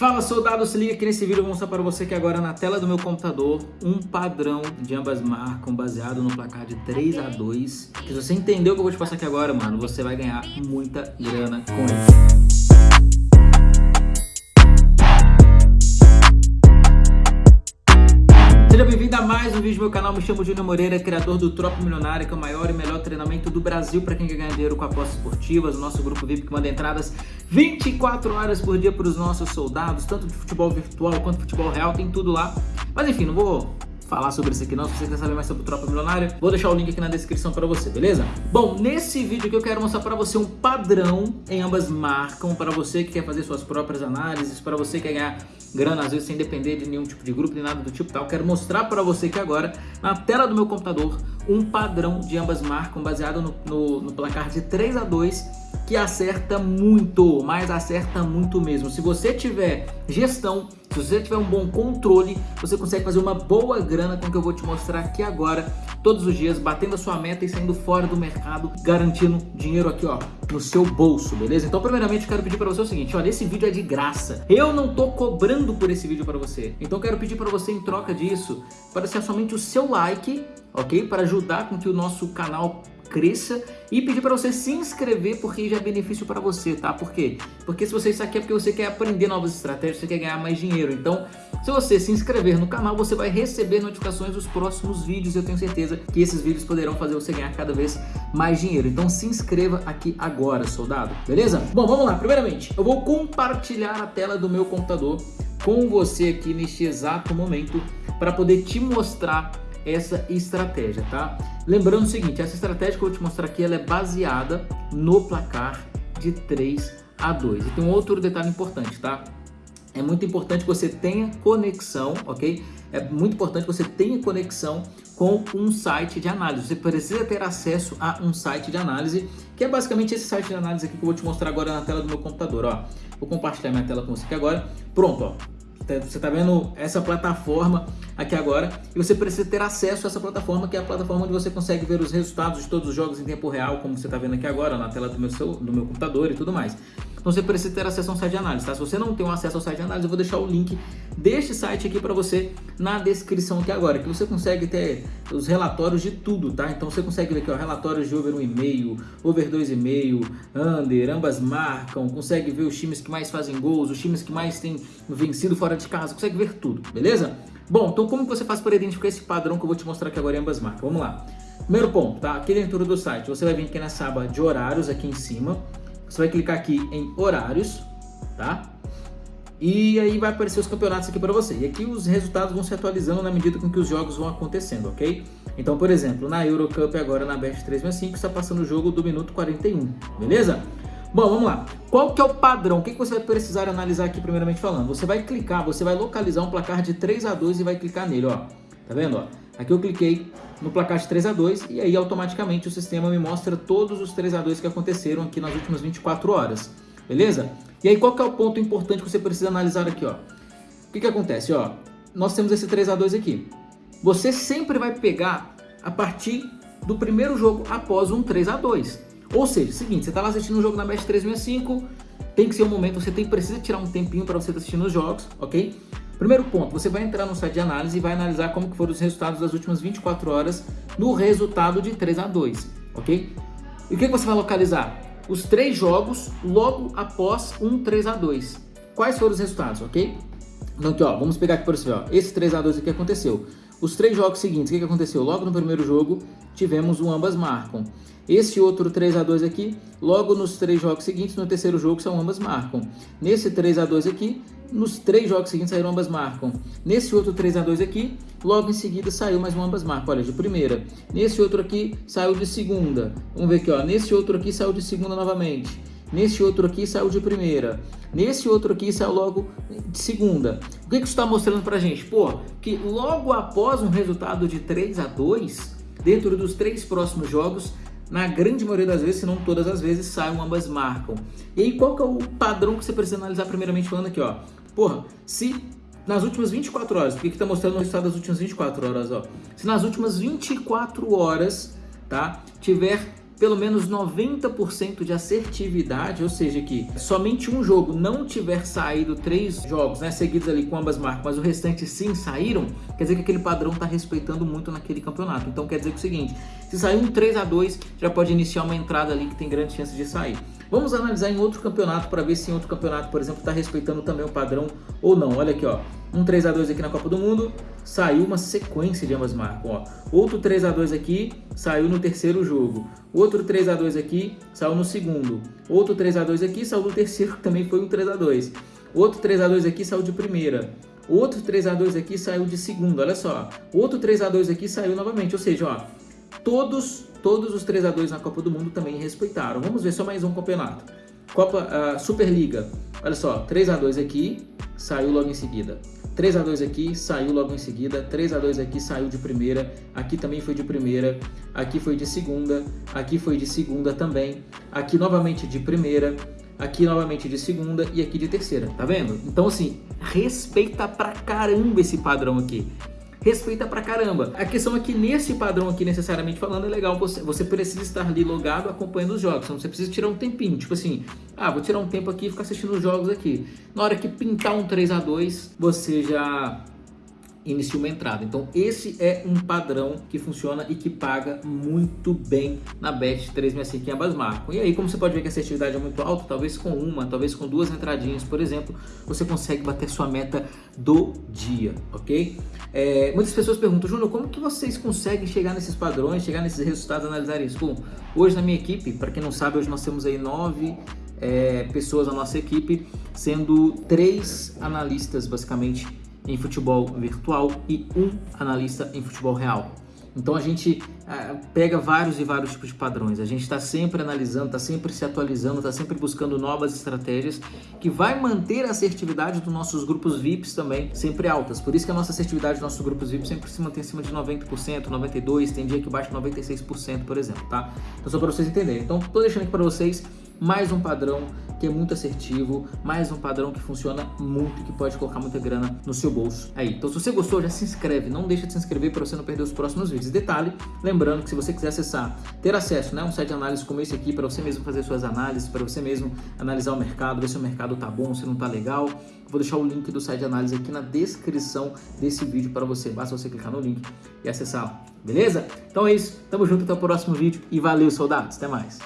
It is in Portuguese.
Fala soldado, se liga aqui nesse vídeo, eu vou mostrar para você que agora na tela do meu computador um padrão de ambas marcam baseado no placar de 3 a 2 Se você entendeu o que eu vou te passar aqui agora, mano, você vai ganhar muita grana com isso mais um vídeo do meu canal, me chamo Júnior Moreira, criador do Tropa Milionária, que é o maior e melhor treinamento do Brasil para quem quer ganhar dinheiro com apostas esportivas, o nosso grupo VIP que manda entradas 24 horas por dia para os nossos soldados, tanto de futebol virtual quanto de futebol real, tem tudo lá. Mas enfim, não vou falar sobre isso aqui não, se você quer saber mais sobre o Tropa Milionária, vou deixar o link aqui na descrição para você, beleza? Bom, nesse vídeo aqui eu quero mostrar para você um padrão em ambas marcam, para você que quer fazer suas próprias análises, para você que quer ganhar grana, às vezes sem depender de nenhum tipo de grupo, nem nada do tipo tal. Quero mostrar para você que agora, na tela do meu computador, um padrão de ambas marcam baseado no, no, no placar de 3 a 2 que acerta muito, mas acerta muito mesmo. Se você tiver gestão, se você tiver um bom controle, você consegue fazer uma boa grana com o que eu vou te mostrar aqui agora, todos os dias, batendo a sua meta e saindo fora do mercado, garantindo dinheiro aqui, ó, no seu bolso, beleza? Então, primeiramente, quero pedir para você o seguinte, olha, esse vídeo é de graça. Eu não tô cobrando por esse vídeo para você. Então, quero pedir para você, em troca disso, para ser somente o seu like, ok? Para ajudar com que o nosso canal cresça e pedir para você se inscrever porque já é benefício para você, tá? Por quê? Porque se você está aqui é porque você quer aprender novas estratégias, você quer ganhar mais dinheiro. Então, se você se inscrever no canal, você vai receber notificações dos próximos vídeos. Eu tenho certeza que esses vídeos poderão fazer você ganhar cada vez mais dinheiro. Então, se inscreva aqui agora, soldado. Beleza? Bom, vamos lá. Primeiramente, eu vou compartilhar a tela do meu computador com você aqui neste exato momento para poder te mostrar essa estratégia, tá? Lembrando o seguinte, essa estratégia que eu vou te mostrar aqui, ela é baseada no placar de 3 a 2. E tem um outro detalhe importante, tá? É muito importante que você tenha conexão, ok? É muito importante que você tenha conexão com um site de análise. Você precisa ter acesso a um site de análise, que é basicamente esse site de análise aqui que eu vou te mostrar agora na tela do meu computador, ó. Vou compartilhar minha tela com você aqui agora. Pronto, ó. Você está vendo essa plataforma aqui agora e você precisa ter acesso a essa plataforma, que é a plataforma onde você consegue ver os resultados de todos os jogos em tempo real, como você está vendo aqui agora na tela do meu, do meu computador e tudo mais. Então você precisa ter acesso ao site de análise, tá? Se você não tem um acesso ao site de análise, eu vou deixar o link deste site aqui para você na descrição aqui agora, que você consegue ter os relatórios de tudo, tá? Então você consegue ver aqui, ó, relatórios de over 1,5, over 2,5, under, ambas marcam, consegue ver os times que mais fazem gols, os times que mais têm vencido fora de casa, consegue ver tudo, beleza? Bom, então como você faz para identificar esse padrão que eu vou te mostrar aqui agora em ambas marcas? Vamos lá. Primeiro ponto, tá? Aqui dentro do site, você vai vir aqui nessa aba de horários aqui em cima, você vai clicar aqui em horários, tá? E aí vai aparecer os campeonatos aqui para você. E aqui os resultados vão se atualizando na medida com que os jogos vão acontecendo, ok? Então, por exemplo, na Eurocup agora na Best 365 está passando o jogo do minuto 41, beleza? Bom, vamos lá. Qual que é o padrão? O que, que você vai precisar analisar aqui primeiramente falando? Você vai clicar, você vai localizar um placar de 3 a 2 e vai clicar nele, ó. Tá vendo, ó? Aqui eu cliquei no placar de 3 a 2 e aí automaticamente o sistema me mostra todos os 3 a 2 que aconteceram aqui nas últimas 24 horas, beleza? E aí qual que é o ponto importante que você precisa analisar aqui, ó? O que que acontece, ó? Nós temos esse 3 a 2 aqui. Você sempre vai pegar a partir do primeiro jogo após um 3 a 2 Ou seja, seguinte, você está lá assistindo um jogo na Best 365, tem que ser um momento, você tem, precisa tirar um tempinho para você estar assistindo os jogos, ok? Primeiro ponto, você vai entrar no site de análise e vai analisar como que foram os resultados das últimas 24 horas no resultado de 3 a 2 ok? E o que, que você vai localizar? Os três jogos logo após um 3 a 2 Quais foram os resultados, ok? Então aqui, ó, vamos pegar aqui por exemplo, ó, esse 3 a 2 aqui aconteceu. Os três jogos seguintes, o que, que aconteceu? Logo no primeiro jogo, tivemos um ambas marcam. Esse outro 3 a 2 aqui, logo nos três jogos seguintes, no terceiro jogo, são ambas marcam. Nesse 3 a 2 aqui, nos três jogos seguintes saíram ambas marcam. Nesse outro 3 a 2 aqui, logo em seguida saiu mais um ambas marcam. Olha, de primeira. Nesse outro aqui, saiu de segunda. Vamos ver aqui, ó. Nesse outro aqui, saiu de segunda novamente. Nesse outro aqui, saiu de primeira. Nesse outro aqui, saiu logo de segunda. O que, que isso está mostrando pra gente? Pô, que logo após um resultado de 3 a 2 dentro dos três próximos jogos, na grande maioria das vezes, se não todas as vezes, saem ambas marcam. E aí, qual que é o padrão que você precisa analisar primeiramente falando aqui, ó? Porra, se nas últimas 24 horas, porque aqui tá mostrando o resultado das últimas 24 horas, ó. Se nas últimas 24 horas, tá, tiver pelo menos 90% de assertividade, ou seja, que somente um jogo não tiver saído três jogos né, seguidos ali com ambas marcas, mas o restante sim saíram, quer dizer que aquele padrão está respeitando muito naquele campeonato. Então quer dizer que é o seguinte, se sair um 3 a 2 já pode iniciar uma entrada ali que tem grande chance de sair. Vamos analisar em outro campeonato para ver se em outro campeonato, por exemplo, está respeitando também o padrão ou não. Olha aqui, ó. Um 3 a 2 aqui na Copa do Mundo, saiu uma sequência de ambas marcas. Ó. Outro 3 a 2 aqui, saiu no terceiro jogo. Outro 3 a 2 aqui, saiu no segundo. Outro 3 a 2 aqui, saiu no terceiro, que também foi um 3 a 2 Outro 3 a 2 aqui, saiu de primeira. Outro 3 a 2 aqui, saiu de segundo. Olha só. Outro 3 a 2 aqui, saiu novamente. Ou seja, ó, todos, todos os 3 a 2 na Copa do Mundo também respeitaram. Vamos ver só mais um campeonato. Copa uh, Superliga. Olha só, 3 a 2 aqui, saiu logo em seguida. 3 a 2 aqui, saiu logo em seguida. 3 a 2 aqui, saiu de primeira. Aqui também foi de primeira. Aqui foi de segunda. Aqui foi de segunda também. Aqui novamente de primeira. Aqui novamente de segunda e aqui de terceira, tá vendo? Então assim, respeita pra caramba esse padrão aqui respeita pra caramba. A questão é que nesse padrão aqui, necessariamente falando, é legal você, você precisa estar ali logado acompanhando os jogos. Então você precisa tirar um tempinho, tipo assim, ah, vou tirar um tempo aqui e ficar assistindo os jogos aqui. Na hora que pintar um 3 a 2 você já inicia uma entrada. Então esse é um padrão que funciona e que paga muito bem na Bet 365 em ambas marcas. E aí, como você pode ver que a assertividade é muito alta, talvez com uma, talvez com duas entradinhas, por exemplo, você consegue bater sua meta do dia, ok? É, muitas pessoas perguntam, Júnior, como que vocês conseguem chegar nesses padrões, chegar nesses resultados, analisar isso? Bom, hoje na minha equipe, para quem não sabe, hoje nós temos aí nove é, pessoas na nossa equipe, sendo três analistas basicamente em futebol virtual e um analista em futebol real. Então a gente uh, pega vários e vários tipos de padrões. A gente está sempre analisando, está sempre se atualizando, está sempre buscando novas estratégias que vai manter a assertividade dos nossos grupos VIPs também sempre altas. Por isso que a nossa assertividade dos nossos grupos VIPs sempre se mantém acima de 90%, 92%, tem dia que baixa 96%, por exemplo, tá? Então só para vocês entenderem. Então estou deixando aqui para vocês mais um padrão que é muito assertivo, mais um padrão que funciona muito e que pode colocar muita grana no seu bolso aí. Então se você gostou, já se inscreve, não deixa de se inscrever para você não perder os próximos vídeos. Detalhe, lembrando que se você quiser acessar, ter acesso né, a um site de análise como esse aqui, para você mesmo fazer suas análises, para você mesmo analisar o mercado, ver se o mercado tá bom, se não tá legal, vou deixar o link do site de análise aqui na descrição desse vídeo para você. Basta você clicar no link e acessar, beleza? Então é isso, tamo junto até o próximo vídeo e valeu soldados, até mais!